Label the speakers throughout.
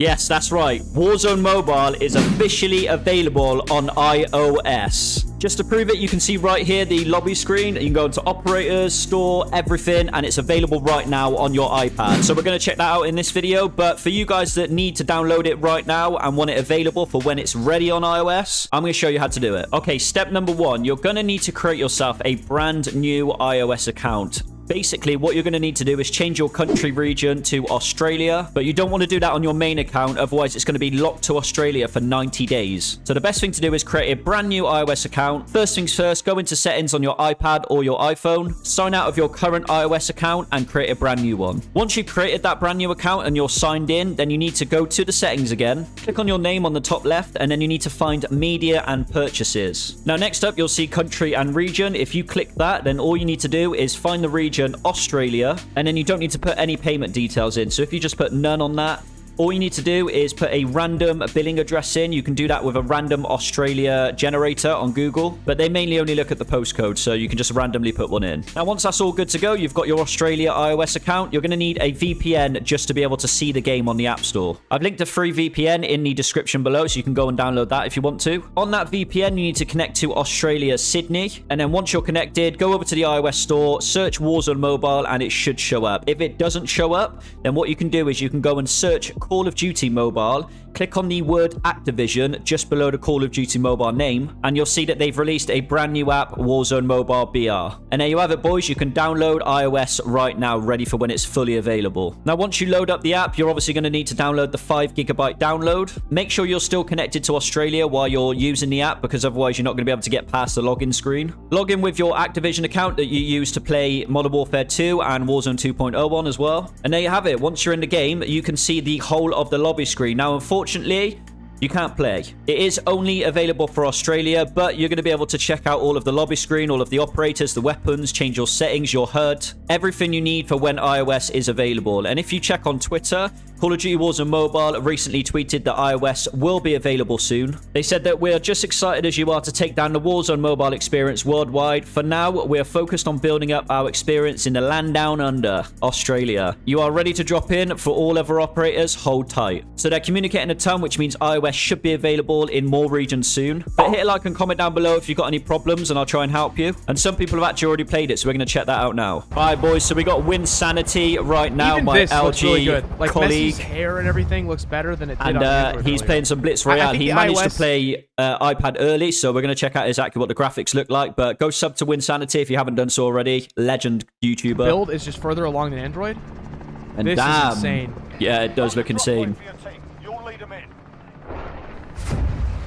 Speaker 1: Yes, that's right. Warzone Mobile is officially available on iOS. Just to prove it, you can see right here the lobby screen. You can go into operators, store, everything, and it's available right now on your iPad. So we're going to check that out in this video. But for you guys that need to download it right now and want it available for when it's ready on iOS, I'm going to show you how to do it. Okay, step number one, you're going to need to create yourself a brand new iOS account. Basically, what you're going to need to do is change your country region to Australia, but you don't want to do that on your main account, otherwise it's going to be locked to Australia for 90 days. So the best thing to do is create a brand new iOS account. First things first, go into settings on your iPad or your iPhone, sign out of your current iOS account and create a brand new one. Once you've created that brand new account and you're signed in, then you need to go to the settings again, click on your name on the top left, and then you need to find media and purchases. Now, next up, you'll see country and region. If you click that, then all you need to do is find the region region, Australia, and then you don't need to put any payment details in. So if you just put none on that, all you need to do is put a random billing address in. You can do that with a random Australia generator on Google, but they mainly only look at the postcode, so you can just randomly put one in. Now, once that's all good to go, you've got your Australia iOS account. You're going to need a VPN just to be able to see the game on the App Store. I've linked a free VPN in the description below, so you can go and download that if you want to. On that VPN, you need to connect to Australia Sydney, and then once you're connected, go over to the iOS store, search Warzone Mobile, and it should show up. If it doesn't show up, then what you can do is you can go and search Call of Duty Mobile, click on the word Activision just below the Call of Duty Mobile name, and you'll see that they've released a brand new app, Warzone Mobile BR. And there you have it, boys. You can download iOS right now, ready for when it's fully available. Now, once you load up the app, you're obviously going to need to download the 5 gigabyte download. Make sure you're still connected to Australia while you're using the app, because otherwise you're not going to be able to get past the login screen. Log in with your Activision account that you use to play Modern Warfare 2 and Warzone 2.01 as well. And there you have it. Once you're in the game, you can see the whole of the lobby screen. Now, unfortunately, you can't play. It is only available for Australia, but you're going to be able to check out all of the lobby screen, all of the operators, the weapons, change your settings, your HUD, everything you need for when iOS is available. And if you check on Twitter, Call of Duty Warzone Mobile recently tweeted that iOS will be available soon. They said that we're just excited as you are to take down the Warzone mobile experience worldwide. For now, we're focused on building up our experience in the land down under, Australia. You are ready to drop in for all other operators, hold tight. So they're communicating a ton, which means iOS should be available in more regions soon. But hit a like and comment down below if you've got any problems and I'll try and help you. And some people have actually already played it, so we're going to check that out now. All right, boys, so we got Winsanity right now,
Speaker 2: Even
Speaker 1: my
Speaker 2: this looks
Speaker 1: LG
Speaker 2: really good. Like
Speaker 1: colleague.
Speaker 2: Messi's hair and everything looks better than it did
Speaker 1: And uh, he's
Speaker 2: earlier.
Speaker 1: playing some Blitz
Speaker 2: I- I
Speaker 1: Royale. He
Speaker 2: the
Speaker 1: managed to play uh, iPad early, so we're going to check out exactly what the graphics look like. But go sub to Winsanity if you haven't done so already. Legend YouTuber.
Speaker 2: build is just further along than Android.
Speaker 1: and
Speaker 2: this is
Speaker 1: damn,
Speaker 2: insane.
Speaker 1: Yeah, it does look insane.
Speaker 3: For your team. You'll lead 'em in.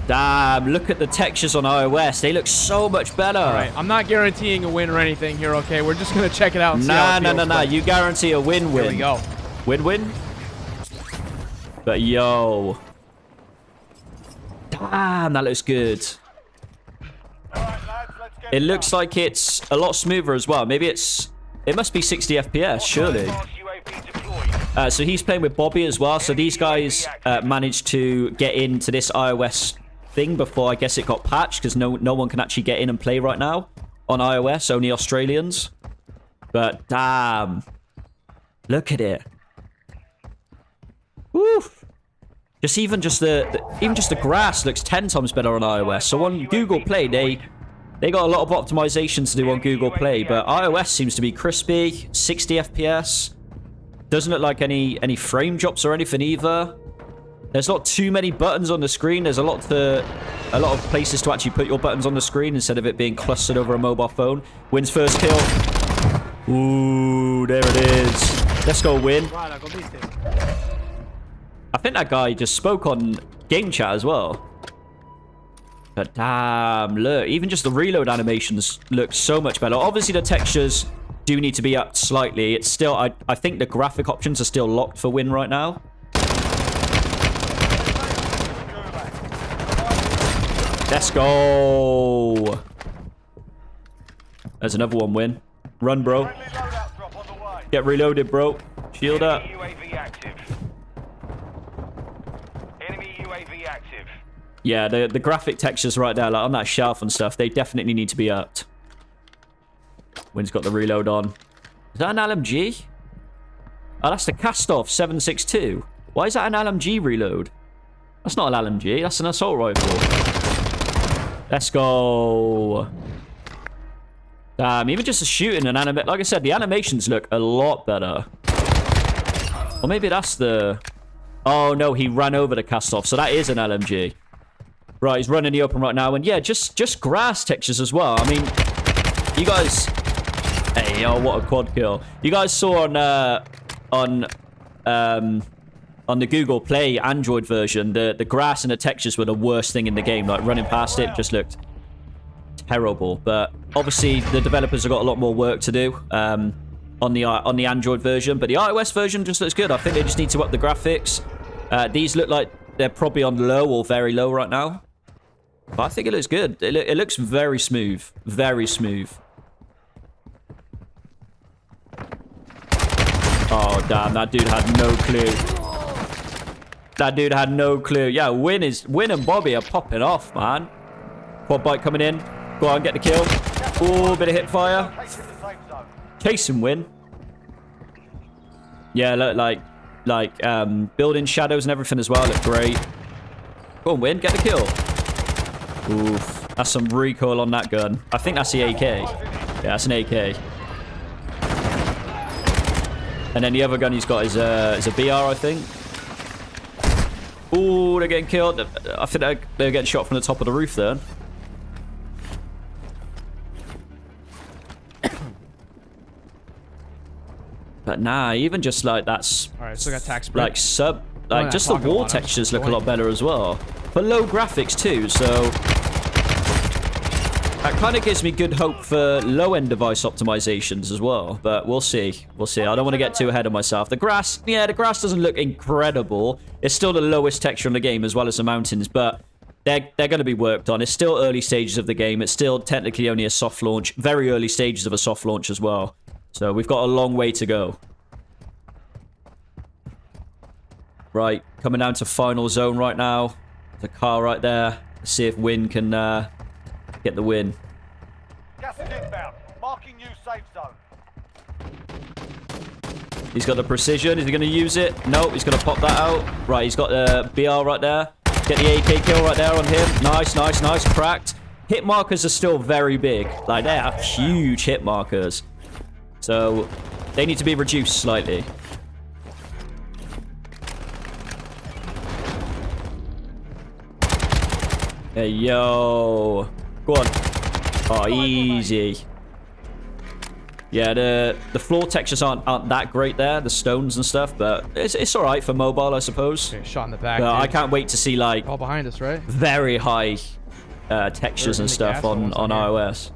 Speaker 1: Damn, look at the textures on iOS. They look so much better.
Speaker 2: All right, I'm not guaranteeing a win or anything here. Okay, we're just gonna check it out. And see how
Speaker 1: Nah,
Speaker 2: it
Speaker 1: no, no, no. You guarantee a win-win.
Speaker 2: Here we go.
Speaker 1: Win-win? But yo. Damn, that looks good.
Speaker 3: All right, lads, let's
Speaker 1: It looks like it's a lot smoother as well. Maybe it's... It must be 60 FPS, surely.
Speaker 3: Fast UAV deployed.
Speaker 1: Uh, so he's playing with Bobby as well. So these guys uh, managed to get into this iOS thing before I guess it got patched because no no one can actually get in and play right now on iOS. Only Australians. But damn, look at it. Woo! Just even just the, the even just the grass looks ten times better on iOS. So on Google Play they. They got a lot of optimizations to do on Google Play, but iOS seems to be crispy, 60 FPS. Doesn't look like any any frame drops or anything either. There's not too many buttons on the screen. There's a lot to a lot of places to actually put your buttons on the screen instead of it being clustered over a mobile phone. Wins first kill. Ooh, there it is. Let's go win. I think that guy just spoke on game chat as well. But damn, look, even just the reload animations look so much better. Obviously, the textures do need to be up slightly. It's still, I, I think the graphic options are still locked for win right now. Let's go. There's another one win. Run, bro.
Speaker 3: Friendly loadout drop on the way.
Speaker 1: Get reloaded, bro. Shield up.
Speaker 3: Enemy active. Enemy UAV active.
Speaker 1: Yeah, the, the graphic textures right there, like on that shelf and stuff, they definitely need to be upped. Win's got the reload on. Is that an LMG? Oh, that's the Kastov 762. Why is that an LMG reload? That's not an LMG. That's an assault rifle. Let's go. Damn, even just the shooting and anima... Like I said, the animations look a lot better. Or maybe that's the... Oh, no, he ran over the Kastov. So that is an LMG. Right, he's running the open right now. And yeah, just just grass textures as well. I mean, you guys... Hey, oh, what a quad kill. You guys saw on... Uh, on... Um, on the Google Play Android version, the, the grass and the textures were the worst thing in the game. Like, running past it just looked terrible. But obviously, the developers have got a lot more work to do um, on the on the Android version. But the iOS version just looks good. I think they just need to up the graphics. Uh, these look like they're probably on low or very low right now. But I think it looks good. It, lo it looks very smooth. Very smooth. Oh, damn. That dude had no clue. That dude had no clue. Yeah, Win is Win and Bobby are popping off, man. Quad bike coming in. Go on, get the kill. Oh, bit of hit fire. Chase and Win. Yeah, look like like um building shadows and everything as well. Look great. Go on, Win. Get the kill. Oof. That's some recoil on that gun. I think that's the AK. Yeah, that's an AK. And then the other gun he's got is a, is a BR, I think. Oh, they're getting killed. I think they're, they're getting shot from the top of the roof there. but nah, even just like that's
Speaker 2: All right, tax
Speaker 1: like sub like
Speaker 2: oh,
Speaker 1: just the wall
Speaker 2: about it, I'm
Speaker 1: textures look a lot better as well but low graphics too so that kind of gives me good hope for low-end device optimizations as well but we'll see we'll see i don't want to get too ahead of myself the grass yeah the grass doesn't look incredible it's still the lowest texture in the game as well as the mountains but they're, they're going to be worked on. It's still early stages of the game. It's still technically only a soft launch. Very early stages of a soft launch as well. So we've got a long way to go. Right, coming down to final zone right now. The car right there. Let's see if Win can uh, get the win.
Speaker 3: Gas is inbound. Marking new safe zone.
Speaker 1: He's got the precision. Is he going to use it? No, he's going to pop that out. Right, he's got the BR right there. Get the AK kill right there on him. Nice, nice, nice. Cracked. Hit markers are still very big. Like, they are huge hit markers. So, they need to be reduced slightly. Hey, yo. Go on. Oh, easy. Yeah, the the floor textures aren't aren't that great there, the stones and stuff, but it's it's all right for mobile, I suppose.
Speaker 2: Okay, shot in the back.
Speaker 1: I can't wait to see like
Speaker 2: All behind us, right?
Speaker 1: very high uh, textures and stuff on on iOS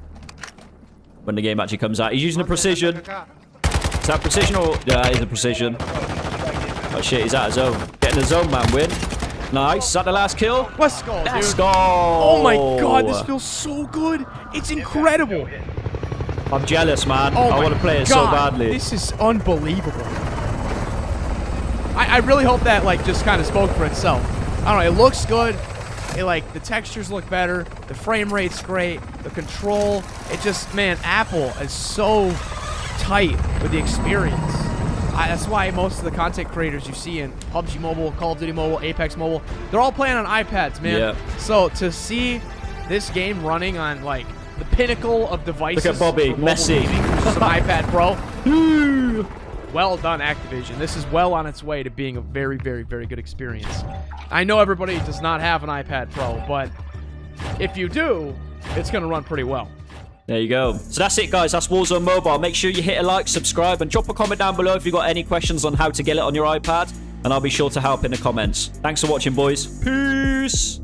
Speaker 1: when the game actually comes out. He's using a precision. Is that precision or yeah, it is a precision. Oh shit, he's out of zone. Getting the zone, man. Win. Nice. Is that the last kill?
Speaker 2: Let's go,
Speaker 1: Let's
Speaker 2: dude.
Speaker 1: go.
Speaker 2: Oh my god, this feels so good. It's incredible.
Speaker 1: I'm jealous, man.
Speaker 2: Oh
Speaker 1: I want to play it
Speaker 2: God,
Speaker 1: so badly.
Speaker 2: This is unbelievable. I, I really hope that like just kind of spoke for itself. I don't know. It looks good. It like the textures look better. The frame rate's great. The control. It just man, Apple is so tight with the experience. I, that's why most of the content creators you see in PUBG Mobile, Call of Duty Mobile, Apex Mobile, they're all playing on iPads, man.
Speaker 1: Yeah.
Speaker 2: So to see this game running on like the pinnacle of devices.
Speaker 1: Look at Bobby, Messi.
Speaker 2: gaming, which is an iPad Pro. well done, Activision. This is well on its way to being a very, very, very good experience. I know everybody does not have an iPad Pro, but if you do, it's going to run pretty well.
Speaker 1: There you go. So that's it, guys. That's Warzone Mobile. Make sure you hit a like, subscribe, and drop a comment down below if you've got any questions on how to get it on your iPad. And I'll be sure to help in the comments. Thanks for watching, boys. Peace.